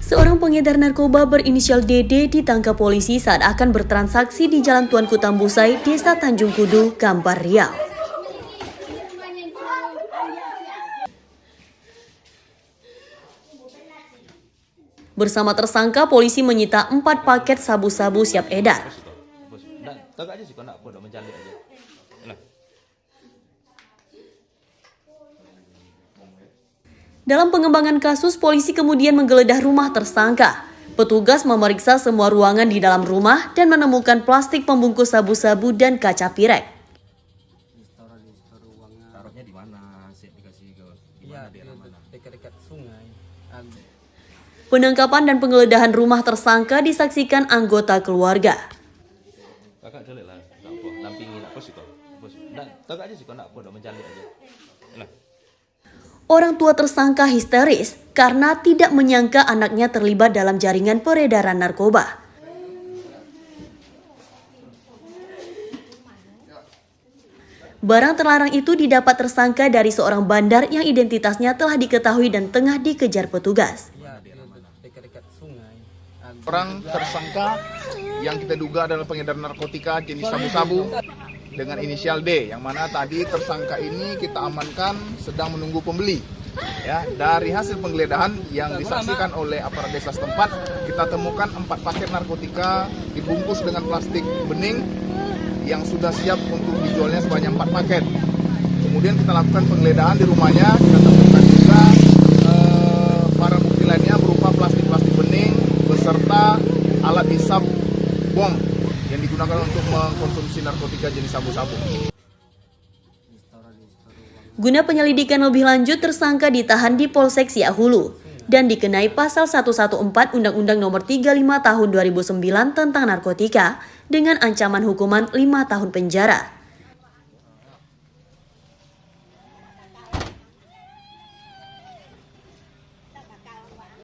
Seorang pengedar narkoba berinisial DD ditangkap polisi saat akan bertransaksi di Jalan Tuanku Tambusai, Desa Tanjung Kudu, Kampar Riau. Bersama tersangka, polisi menyita empat paket sabu-sabu siap edar nak tahu aja sih kau nak apa nak mencalik aja. Lah, Dalam pengembangan kasus, polisi kemudian menggeledah rumah tersangka. Petugas memeriksa semua ruangan di dalam rumah dan menemukan plastik pembungkus sabu-sabu dan kaca pirek. taruhnya di mana? Sip dikasih ke di Iya, dekat-dekat sungai. Ag- Penangkapan dan penggeledahan rumah tersangka disaksikan anggota keluarga. Kakak jelek lah, tak apa. Lampingi nak apa sih kau? Aja sih kau nak apa nak mencalik aja. Lah, Orang tua tersangka histeris karena tidak menyangka anaknya terlibat dalam jaringan peredaran narkoba. Barang terlarang itu didapat tersangka dari seorang bandar yang identitasnya telah diketahui dan tengah dikejar petugas. Orang tersangka yang kita duga adalah pengedar narkotika jenis sabu-sabu dengan inisial D yang mana tadi tersangka ini kita amankan sedang menunggu pembeli. Ya, dari hasil penggeledahan yang disaksikan oleh aparat desa setempat, kita temukan empat paket narkotika dibungkus dengan plastik bening yang sudah siap untuk dijualnya sebanyak empat paket. Kemudian kita lakukan penggeledahan di rumahnya, kita temukan juga eh, bukti lainnya berupa plastik-plastik bening beserta alat hisap bom digunakan untuk mengkonsumsi narkotika jenis sabu-sabu. Guna penyelidikan lebih lanjut, tersangka ditahan di Polsek Siahulu dan dikenai pasal 114 Undang-Undang Nomor 35 Tahun 2009 tentang narkotika dengan ancaman hukuman 5 tahun penjara.